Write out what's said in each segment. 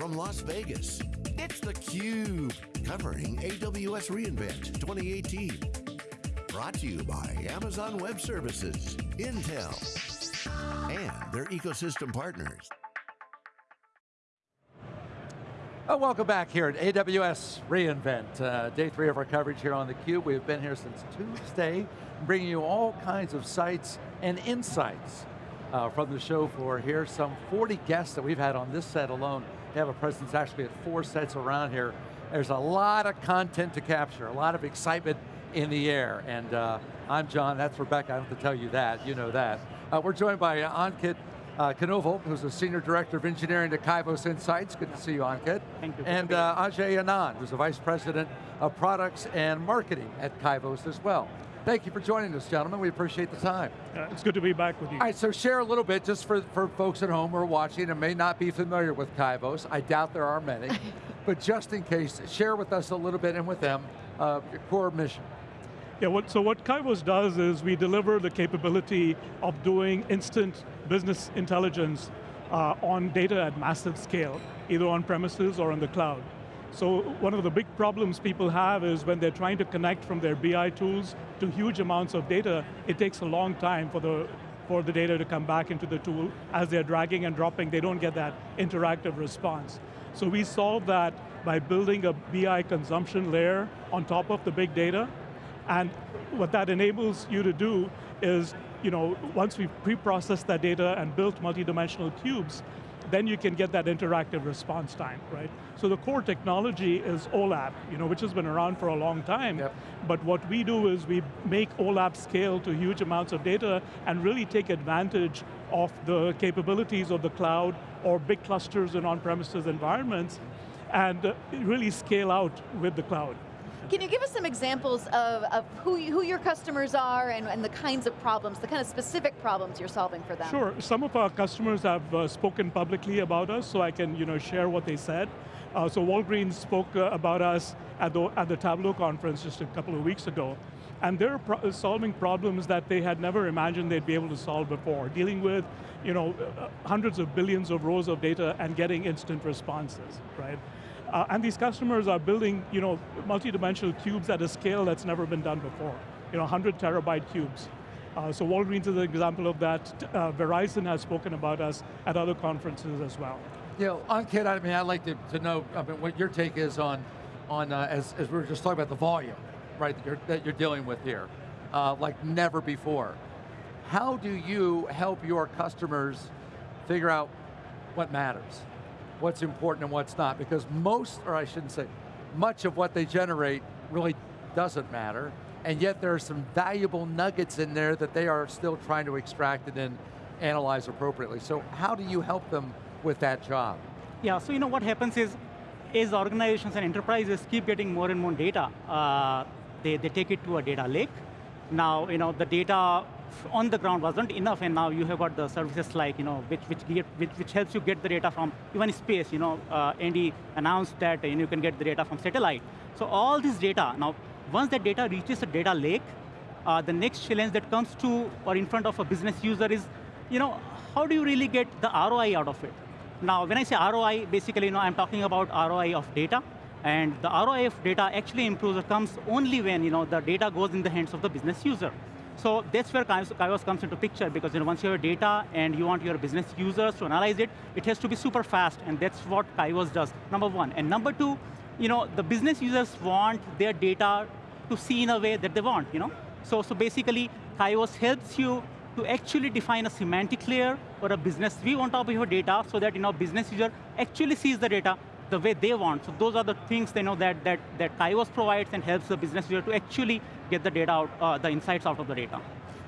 from Las Vegas, it's theCUBE, covering AWS reInvent 2018. Brought to you by Amazon Web Services, Intel, and their ecosystem partners. Oh, welcome back here at AWS reInvent. Uh, day three of our coverage here on theCUBE. We've been here since Tuesday, bringing you all kinds of sites and insights uh, from the show floor here. Some 40 guests that we've had on this set alone. They have a presence actually at four sets around here. There's a lot of content to capture, a lot of excitement in the air. And uh, I'm John, that's Rebecca, I don't have to tell you that, you know that. Uh, we're joined by Ankit uh, Kanoval, who's the Senior Director of Engineering at Kyvos Insights. Good to see you, Ankit. Thank you. And uh, Ajay Anand, who's the Vice President of Products and Marketing at Kyvos as well. Thank you for joining us, gentlemen. We appreciate the time. Uh, it's good to be back with you. All right, so share a little bit, just for, for folks at home who are watching and may not be familiar with Kyvos. I doubt there are many. but just in case, share with us a little bit and with them uh, your core mission. Yeah, what, so what Kyvos does is we deliver the capability of doing instant business intelligence uh, on data at massive scale, either on premises or on the cloud. So one of the big problems people have is when they're trying to connect from their BI tools to huge amounts of data, it takes a long time for the, for the data to come back into the tool. As they're dragging and dropping, they don't get that interactive response. So we solve that by building a BI consumption layer on top of the big data, and what that enables you to do is, you know, once we've pre-processed that data and built multi-dimensional cubes, then you can get that interactive response time, right? So the core technology is OLAP, you know, which has been around for a long time, yep. but what we do is we make OLAP scale to huge amounts of data and really take advantage of the capabilities of the cloud or big clusters in on-premises environments and really scale out with the cloud. Can you give us some examples of, of who, you, who your customers are and, and, the kinds of problems, the kind of specific problems you're solving for them? Sure, some of our customers have uh, spoken publicly about us, so I can you know, share what they said. Uh, so Walgreens spoke uh, about us at the, at the Tableau conference just a couple of weeks ago. And they're pro solving problems that they had never imagined they'd be able to solve before, dealing with you know, uh, hundreds of billions of rows of data and getting instant responses, right? Uh, and these customers are building you know, multi-dimensional cubes at a scale that's never been done before. You know, 100 terabyte cubes. Uh, so Walgreens is an example of that. Uh, Verizon has spoken about us at other conferences as well. You know, Ankit, I mean, I'd like to, to know I mean, what your take is on, on uh, as, as we were just talking about the volume, right, that you're, that you're dealing with here, uh, like never before. How do you help your customers figure out what matters? What's important and what's not, because most, or I shouldn't say, much of what they generate really doesn't matter, and yet there are some valuable nuggets in there that they are still trying to extract and then analyze appropriately. So how do you help them with that job? Yeah, so you know what happens is, as organizations and enterprises keep getting more and more data, uh, they, they take it to a data lake. Now, you know, the data on the ground wasn't enough, and now you have got the services like, you know, which, which, get, which, which helps you get the data from even space, you know, uh, Andy announced that you, know, you can get the data from satellite. So all this data, now, once that data reaches a data lake, uh, the next challenge that comes to or in front of a business user is, you know, how do you really get the ROI out of it? Now, when I say ROI, basically, you know, I'm talking about ROI of data, and the ROI of data actually improves or comes only when, you know, the data goes in the hands of the business user. So that's where Kyvos comes into picture because you know, once you have data and you want your business users to analyze it, it has to be super fast and that's what Kyvos does, number one. And number two, you know, the business users want their data to see in a way that they want, you know? So, so basically, Kyvos helps you to actually define a semantic layer or a business view on top of your data so that you know, business user actually sees the data the way they want. So those are the things they know that, that, that Kyvos provides and helps the business user to actually get the data out, uh, the insights out of the data.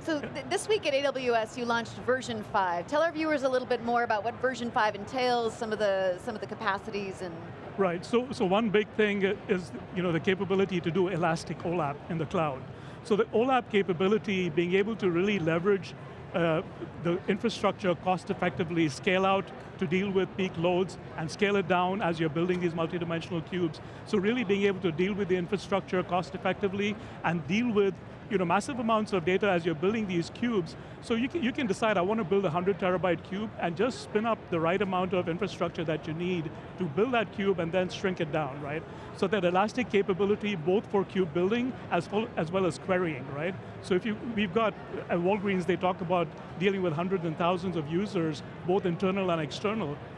So th this week at AWS, you launched version 5. Tell our viewers a little bit more about what version 5 entails, some of the, some of the capacities and... Right, so, so one big thing is you know, the capability to do elastic OLAP in the cloud. So the OLAP capability, being able to really leverage uh, the infrastructure cost effectively, scale out to deal with peak loads, and scale it down as you're building these multidimensional cubes. So really being able to deal with the infrastructure cost effectively and deal with you know, massive amounts of data as you're building these cubes. So you can, you can decide, I want to build a 100 terabyte cube and just spin up the right amount of infrastructure that you need to build that cube and then shrink it down, right? So that elastic capability both for cube building as well as, well as querying, right? So if you, we've got, at Walgreens, they talk about dealing with hundreds and thousands of users, both internal and external,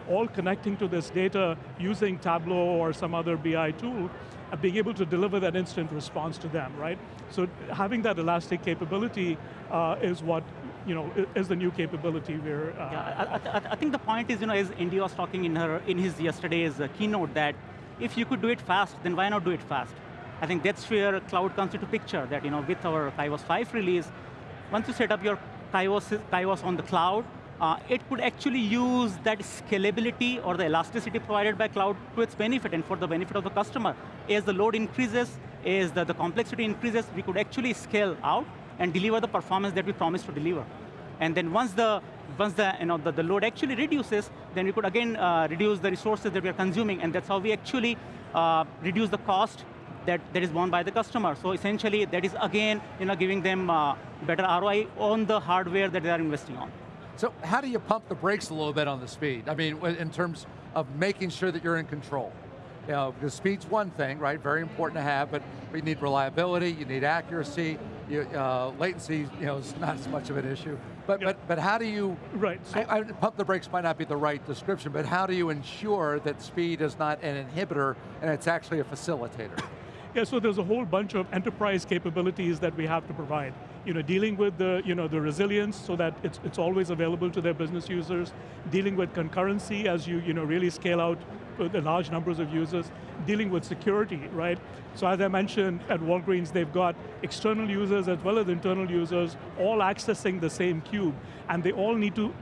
all connecting to this data using Tableau or some other BI tool, and being able to deliver that instant response to them, right? So having that elastic capability uh, is what you know, is the new capability we're... Uh, yeah, I, I, think the point is, you know, as Andy was talking in, her, in his yesterday's uh, keynote that if you could do it fast, then why not do it fast? I think that's where cloud comes into picture, that you know, with our Kyvos 5 release, once you set up your Kyvos, Kyvos on the cloud, uh, it could actually use that scalability or the elasticity provided by cloud to its benefit and for the benefit of the customer. As the load increases, as the, the complexity increases, we could actually scale out and deliver the performance that we promised to deliver. And then once the once the, you know, the, the load actually reduces, then we could again uh, reduce the resources that we are consuming, and that's how we actually uh, reduce the cost that, that is borne by the customer. So essentially, that is again you know, giving them uh, better ROI on the hardware that they are investing on. So how do you pump the brakes a little bit on the speed? I mean, in terms of making sure that you're in control. You know, because speed's one thing, right? Very important to have, but you need reliability, you need accuracy, you, uh, latency, you know, is not as much of an issue. But but but how do you? Right. So I, I, pump the brakes might not be the right description, but how do you ensure that speed is not an inhibitor and it's actually a facilitator? Yeah, so there's a whole bunch of enterprise capabilities that we have to provide. You know, dealing with the, you know, the resilience so that it's, it's always available to their business users, dealing with concurrency as you, you know, really scale out the large numbers of users, dealing with security, right? So as I mentioned, at Walgreens, they've got external users as well as internal users, all accessing the same cube, and they all need to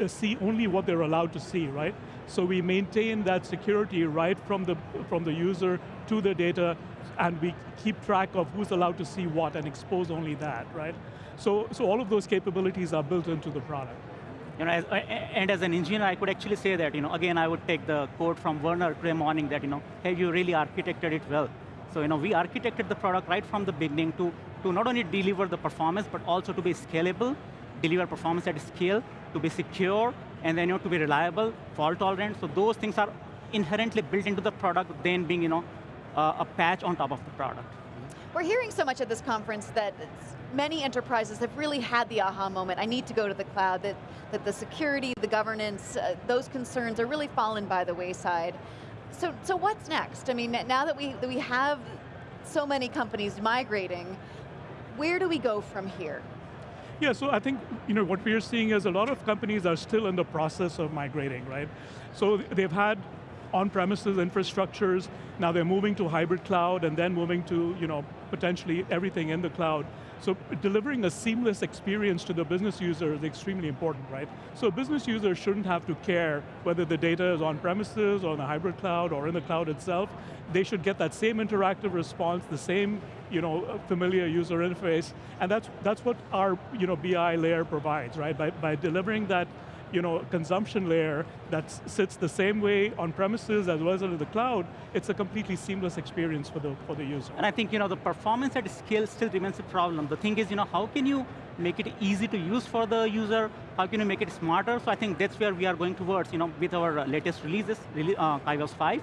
uh, see only what they're allowed to see, right? So we maintain that security right from the, from the user to the data, and we keep track of who's allowed to see what and expose only that, right? So, so all of those capabilities are built into the product. You know, as, and as an engineer, I could actually say that, you know, again, I would take the quote from Werner today morning that, you know, have you really architected it well? So, you know, we architected the product right from the beginning to, to not only deliver the performance, but also to be scalable, deliver performance at scale, to be secure, and then, you know, to be reliable, fault tolerant. So those things are inherently built into the product, then being, you know, uh, a patch on top of the product. We're hearing so much at this conference that many enterprises have really had the aha moment, I need to go to the cloud, that, that the security, the governance, uh, those concerns are really fallen by the wayside. So, so what's next? I mean, now that we, that we have so many companies migrating, where do we go from here? Yeah, so I think you know what we're seeing is a lot of companies are still in the process of migrating, right? So they've had on-premises infrastructures, now they're moving to hybrid cloud and then moving to you know, potentially everything in the cloud. So delivering a seamless experience to the business user is extremely important, right? So business users shouldn't have to care whether the data is on premises or in the hybrid cloud or in the cloud itself. They should get that same interactive response, the same you know, familiar user interface, and that's, that's what our you know, BI layer provides, right? By, by delivering that you know, consumption layer that sits the same way on premises as well as in the cloud, it's a completely seamless experience for the, for the user. And I think you know, the performance at scale still remains a problem. The thing is, you know, how can you make it easy to use for the user? How can you make it smarter? So I think that's where we are going towards, you know, with our latest releases, uh, Kyvos 5.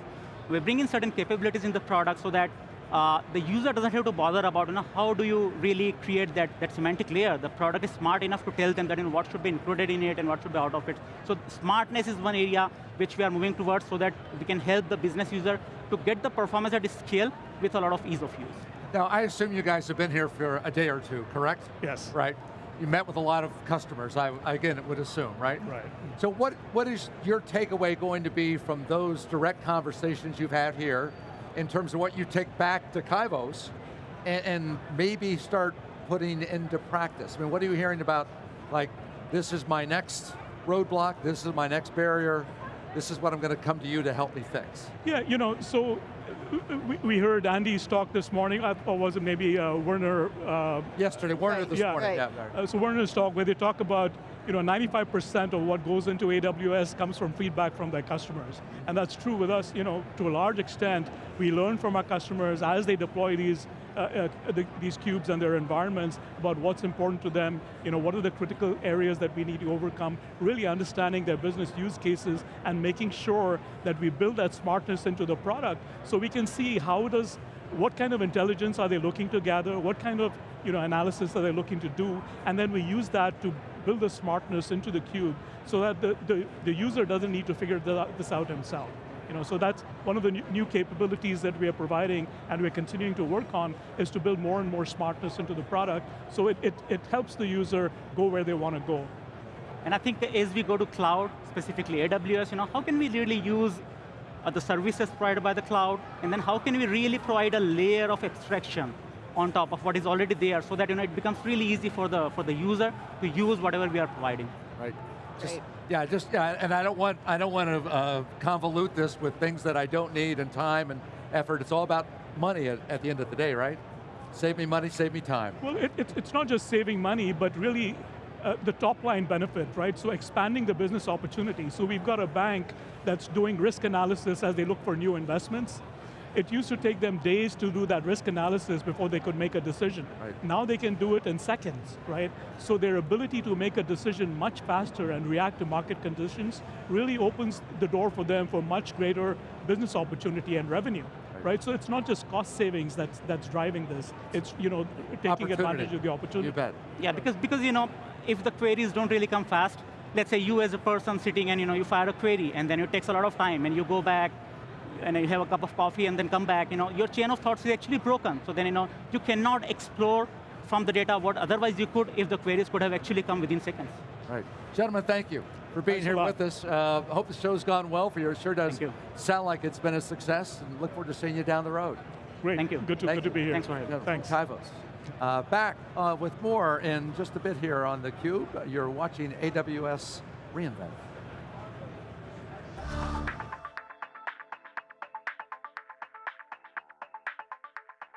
We're bringing certain capabilities in the product so that uh, the user doesn't have to bother about you know, how do you really create that, that semantic layer. The product is smart enough to tell them that you know, what should be included in it and what should be out of it. So smartness is one area which we are moving towards so that we can help the business user to get the performance at scale with a lot of ease of use. Now, I assume you guys have been here for a day or two, correct? Yes. Right. You met with a lot of customers, I, again, would assume, right? Right. So what, what is your takeaway going to be from those direct conversations you've had here in terms of what you take back to Kyvos and, and maybe start putting into practice? I mean, what are you hearing about, like, this is my next roadblock, this is my next barrier, this is what I'm going to come to you to help me fix? Yeah, you know, so we, we heard Andy's talk this morning, or was it maybe uh, Werner? Uh, Yesterday, Werner right. this yeah. morning. Right. Yeah, uh, so Werner's talk where they talk about you know, 95% of what goes into AWS comes from feedback from their customers. And that's true with us, you know, to a large extent, we learn from our customers as they deploy these uh, uh, the, these cubes and their environments about what's important to them, you know, what are the critical areas that we need to overcome, really understanding their business use cases and making sure that we build that smartness into the product so we can see how does, what kind of intelligence are they looking to gather, what kind of you know, analysis are they looking to do, and then we use that to build the smartness into the cube so that the, the, the user doesn't need to figure this out himself. You know, so that's one of the new capabilities that we are providing and we're continuing to work on is to build more and more smartness into the product so it, it, it helps the user go where they want to go. And I think as we go to cloud, specifically AWS, you know, how can we really use uh, the services provided by the cloud, and then how can we really provide a layer of abstraction on top of what is already there so that you know, it becomes really easy for the, for the user to use whatever we are providing. Right. Just, yeah, just yeah, and I don't want I don't want to uh, convolute this with things that I don't need and time and effort. It's all about money at, at the end of the day, right? Save me money, save me time. Well, it, it, it's not just saving money, but really uh, the top line benefit, right? So expanding the business opportunity. So we've got a bank that's doing risk analysis as they look for new investments. It used to take them days to do that risk analysis before they could make a decision. Right. Now they can do it in seconds, right? So their ability to make a decision much faster and react to market conditions really opens the door for them for much greater business opportunity and revenue. Right. right. So it's not just cost savings that's that's driving this. It's you know taking advantage of the opportunity. You bet. Yeah, because because you know if the queries don't really come fast, let's say you as a person sitting and you know you fire a query and then it takes a lot of time and you go back and you have a cup of coffee and then come back, you know, your chain of thoughts is actually broken. So then you know, you cannot explore from the data what otherwise you could if the queries could have actually come within seconds. Right. Gentlemen, thank you for being Thanks here with us. Uh, hope the show's gone well for you. It sure does sound like it's been a success and look forward to seeing you down the road. Great, thank you. Good to, thank good you. to be here. Thanks for having me. Thanks. Kyvos. Uh, back uh, with more in just a bit here on theCUBE. You're watching AWS reInvent.